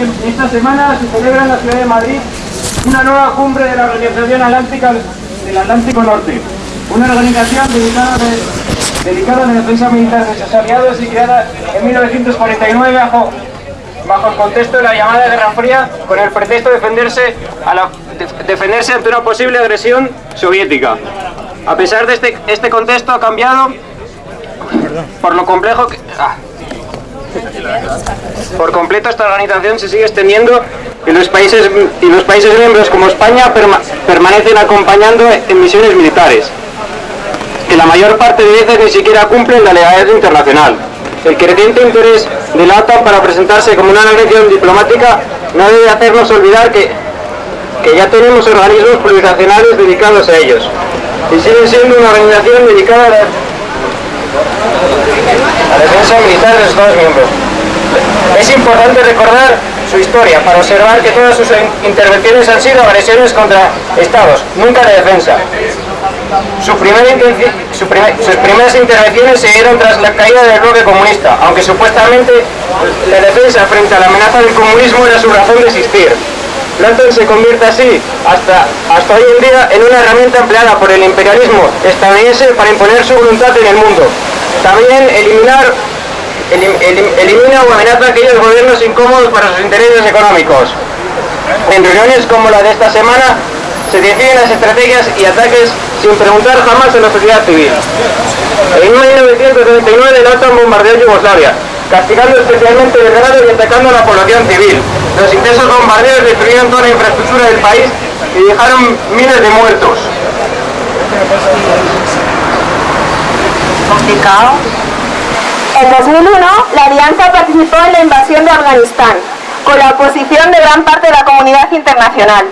Esta semana se celebra en la ciudad de Madrid una nueva cumbre de la Organización Atlántica del Atlántico Norte, una organización dedicada, dedicada a la defensa militar de sus aliados y creada en 1949 bajo, bajo el contexto de la llamada Guerra Fría con el pretexto de defenderse, a la, defenderse ante una posible agresión soviética. A pesar de este, este contexto ha cambiado por lo complejo que... Ah, por completo esta organización se sigue extendiendo y los países, y los países miembros como España permanecen acompañando en misiones militares, que la mayor parte de veces ni siquiera cumplen la legalidad internacional. El creciente interés de la OTAN para presentarse como una agresión diplomática no debe hacernos olvidar que, que ya tenemos organismos plurinacionales dedicados a ellos y sigue siendo una organización dedicada a la defensa militar de los Estados miembros. Es importante recordar su historia para observar que todas sus intervenciones han sido agresiones contra Estados, nunca de defensa. Sus primeras intervenciones se dieron tras la caída del bloque comunista, aunque supuestamente la defensa frente a la amenaza del comunismo era su razón de existir. Lanton se convierte así, hasta, hasta hoy en día, en una herramienta empleada por el imperialismo estadounidense para imponer su voluntad en el mundo, también eliminar, elimina o amenaza a aquellos gobiernos incómodos para sus intereses económicos. En reuniones como la de esta semana se definen las estrategias y ataques sin preguntar jamás a la sociedad civil. En 1999 la OTAN bombardeó Yugoslavia, castigando especialmente Belgrado y atacando a la población civil. Los intensos bombardeos destruyeron toda la infraestructura del país y dejaron miles de muertos. En 2001, la Alianza participó en la invasión de Afganistán, con la oposición de gran parte de la comunidad internacional.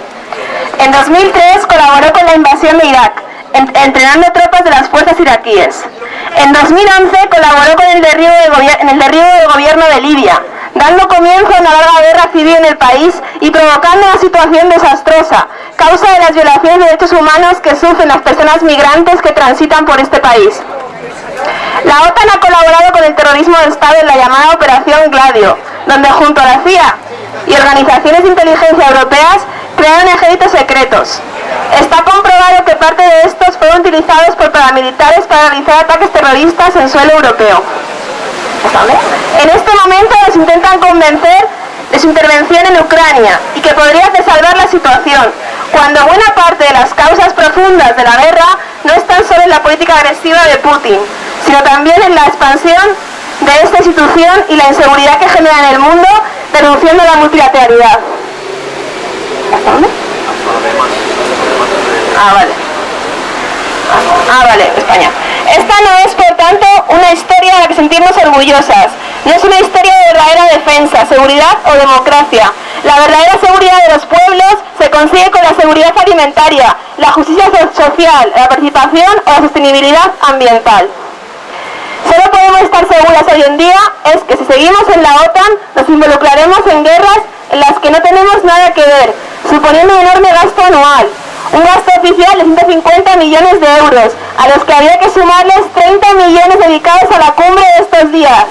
En 2003 colaboró con la invasión de Irak, entrenando tropas de las fuerzas iraquíes. En 2011 colaboró con el derribo en el derribo del gobierno de Libia, dando comienzo a una larga guerra civil en el país y provocando una situación desastrosa, causa de las violaciones de derechos humanos que sufren las personas migrantes que transitan por este país. La OTAN ha colaborado con el terrorismo de Estado en la llamada Operación Gladio, donde junto a la CIA y organizaciones de inteligencia europeas crearon ejércitos secretos. Está comprobado que parte de estos fueron utilizados por paramilitares para realizar ataques terroristas en suelo europeo. En este momento les intentan convencer de su intervención en Ucrania y que podría salvar la situación, cuando buena parte de las causas profundas de la guerra no están solo en la política agresiva de Putin, sino también en la expansión de esta institución y la inseguridad que genera en el mundo, denunciando la multilateralidad. Ah, vale. Ah, vale, España. Esta no es, por tanto, una historia de la que sentirnos orgullosas. No es una historia de verdadera defensa, seguridad o democracia. La verdadera seguridad de los pueblos se consigue con la seguridad alimentaria, la justicia social, la participación o la sostenibilidad ambiental. Solo podemos estar seguras hoy en día es que si seguimos en la OTAN nos involucraremos en guerras en las que no tenemos nada que ver, suponiendo un enorme gasto anual, oficial de 150 millones de euros, a los que había que sumarles 30 millones dedicados a la cumbre de estos días,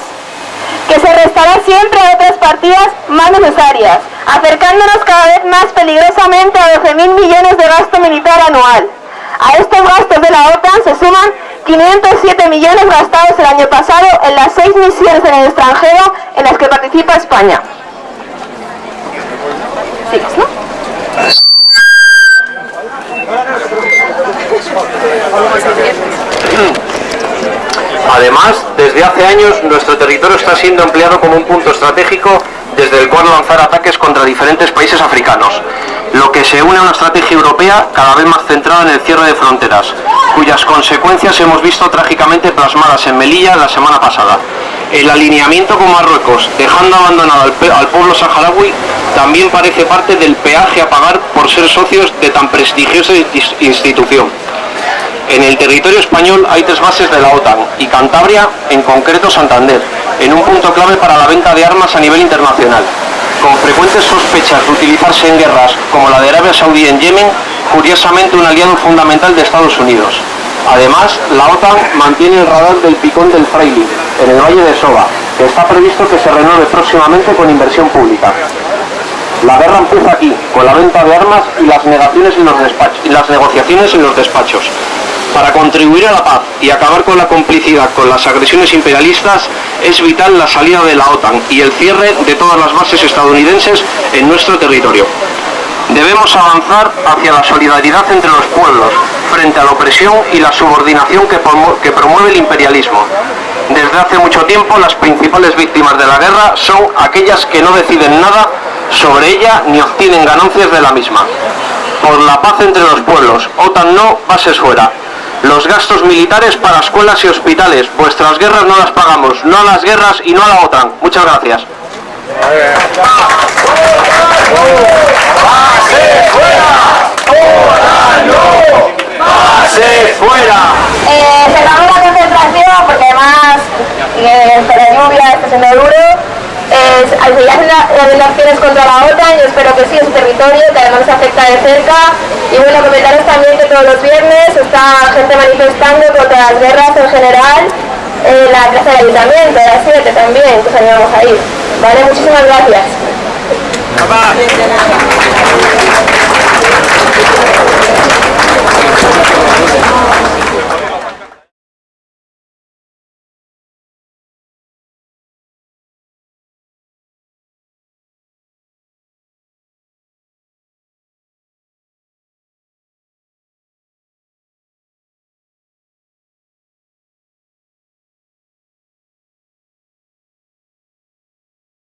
que se restará siempre otras partidas más necesarias, acercándonos cada vez más peligrosamente a 12.000 millones de gasto militar anual. A estos gastos de la OTAN se suman 507 millones gastados el año pasado en las seis misiones en el extranjero en las que participa España. Además, desde hace años nuestro territorio está siendo empleado como un punto estratégico desde el cual lanzar ataques contra diferentes países africanos, lo que se une a una estrategia europea cada vez más centrada en el cierre de fronteras, cuyas consecuencias hemos visto trágicamente plasmadas en Melilla la semana pasada. El alineamiento con Marruecos, dejando abandonado al, pueblo saharaui, también parece parte del peaje a pagar por ser socios de tan prestigiosa institución. En el territorio español hay tres bases de la OTAN y Cantabria, en concreto Santander, en un punto clave para la venta de armas a nivel internacional. Con frecuentes sospechas de utilizarse en guerras como la de Arabia Saudí en Yemen, curiosamente un aliado fundamental de Estados Unidos. Además, la OTAN mantiene el radar del Picón del Fraile, en el Valle de Soba, que está previsto que se renueve próximamente con inversión pública. La guerra empieza aquí, con la venta de armas y las, negaciones y las negociaciones en los despachos. Para contribuir a la paz y acabar con la complicidad con las agresiones imperialistas, es vital la salida de la OTAN y el cierre de todas las bases estadounidenses en nuestro territorio. Debemos avanzar hacia la solidaridad entre los pueblos, frente a la opresión y la subordinación que, promueve el imperialismo. Desde hace mucho tiempo las principales víctimas de la guerra son aquellas que no deciden nada sobre ella ni obtienen ganancias de la misma. Por la paz entre los pueblos, OTAN no, bases fuera. Los gastos militares para escuelas y hospitales. Vuestras guerras no las pagamos, no a las guerras y no a la OTAN. Muchas gracias. fuera! Eh, cerramos la concentración porque además eh, la lluvia está eh, se hacen las acciones contra la OTAN, yo espero que sí, es territorio, que además afecta de cerca. Y bueno, comentaros también que todos los viernes está gente manifestando contra las guerras en general en la plaza del ayuntamiento, a las 7 también, que animamos ahí. Vale, muchísimas gracias.